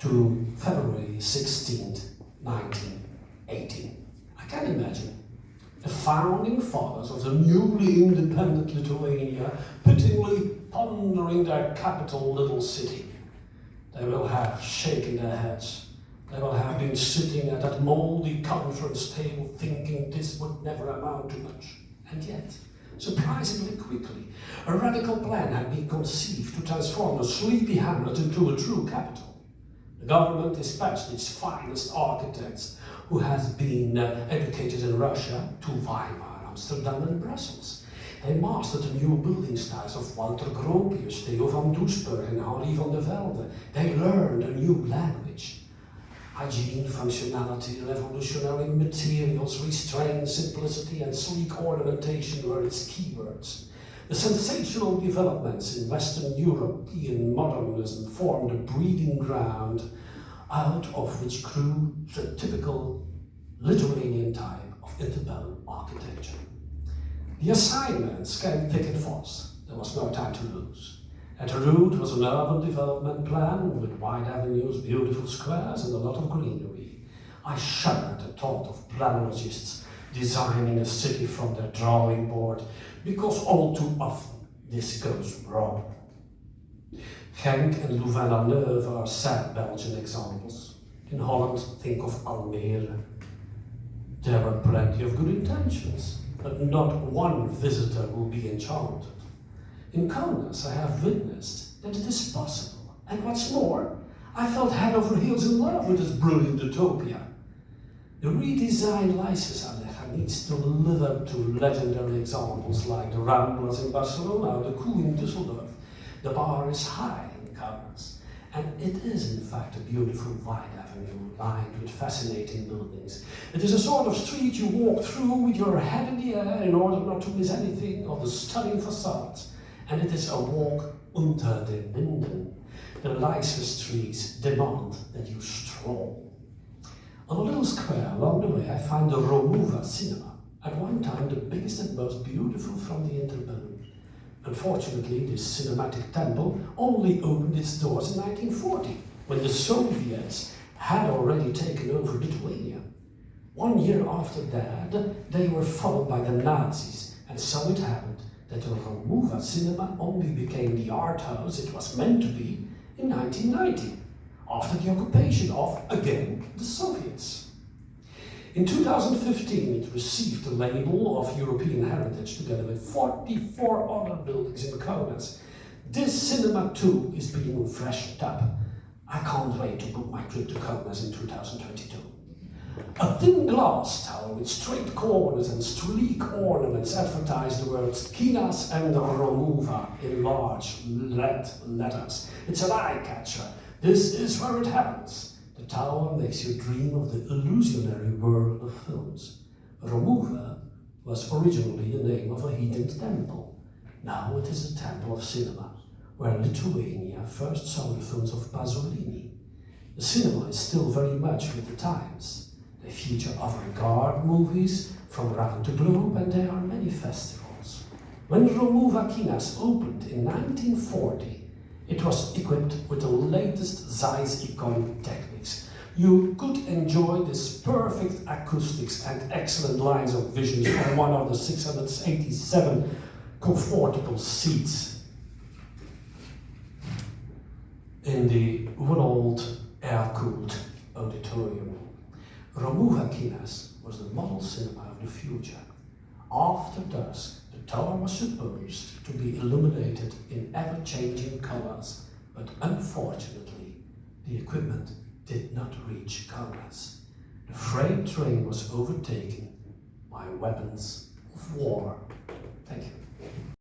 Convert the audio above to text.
to February 16, 1918. I can imagine the founding fathers of the newly independent Lithuania pityingly pondering their capital little city. They will have shaken their heads. They will have been sitting at that mouldy conference table thinking this would never amount to much. And yet, surprisingly quickly, a radical plan had been conceived to transform the sleepy hamlet into a true capital. The government dispatched its finest architects who has been uh, educated in Russia to Weimar, Amsterdam and Brussels. They mastered the new building styles of Walter Gropius, Theo van Doesburg and Henri van der Velde. They learned a new language. Hygiene, functionality, revolutionary materials, restraint, simplicity and sleek ornamentation were its keywords. The sensational developments in Western European modernism formed a breeding ground out of which grew the typical Lithuanian type of interbellum architecture. The assignments came thick and fast. There was no time to lose. At the root was an urban development plan with wide avenues, beautiful squares and a lot of greenery. I shudder at the thought of planologists designing a city from their drawing board because all too often this goes wrong. Genk and Louvain-la-Neuve are sad Belgian examples. In Holland, think of Almere. There were plenty of good intentions, but not one visitor will be enchanted. In Kaunas, I have witnessed that it is possible. And what's more, I felt head over heels in love with this brilliant utopia. The redesigned Laisvės alėja needs to live up to legendary examples like the Ramblas in Barcelona or the Koe in Düsseldorf. The bar is high in Kaunas, and it is in fact a beautiful wide avenue lined with fascinating buildings. It is a sort of street you walk through with your head in the air in order not to miss anything of the stunning facades. And it is a walk unter den Linden. The Lysis trees demand that you stroll. On a little square along the way I find the Romuva cinema, at one time the biggest and most beautiful from the interbellum. Unfortunately, this cinematic temple only opened its doors in 1940, when the Soviets had already taken over Lithuania. One year after that, they were followed by the Nazis, and so it happened that the Romuva cinema only became the art house it was meant to be in 1990, after the occupation of, again, the Soviets. In 2015, it received the label of European Heritage together with 44 other buildings in Kaunas. This cinema too is being freshened up. I can't wait to book my trip to Kaunas in 2022. A thin glass tower with straight corners and sleek ornaments advertise the words Kinas and Romuva in large red letters. It's an eye catcher. This is where it happens. The tower makes you dream of the illusionary world of films. Romuva was originally the name of a heathen temple. Now it is a temple of cinema, where Lithuania first saw the films of Pasolini. The cinema is still very much with the times. They feature avant-garde movies from around the globe and there are many festivals. When Romuva Kinas opened in 1940, it was equipped with the latest Zeiss Ikon techniques. You could enjoy this perfect acoustics and excellent lines of vision from one of the 687 comfortable seats in the old air-cooled auditorium. Romuva Kinas was the model cinema of the future. After dusk, the tower was supposed to be illuminated in ever-changing colors, but unfortunately, the equipment did not reach Kaunas. The freight train was overtaken by weapons of war. Thank you.